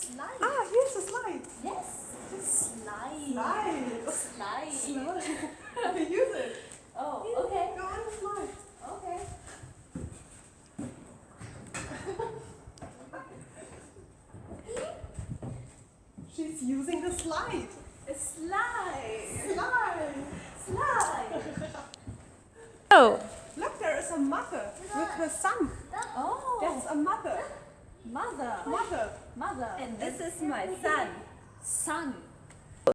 slide. Ah, here's the slide. Yes. Slide. Slide. Slide. Slide. Use it. Oh, okay. Go on the slide. Okay. She's using the slide. A slide. Slide. Slide. Oh, Look, there is a mother with her son. Oh. That's a mother. Mother. Mother. Mother. and this is my son. Son.